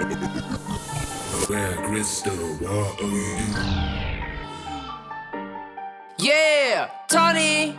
Where crystal water. Yeah, Tony.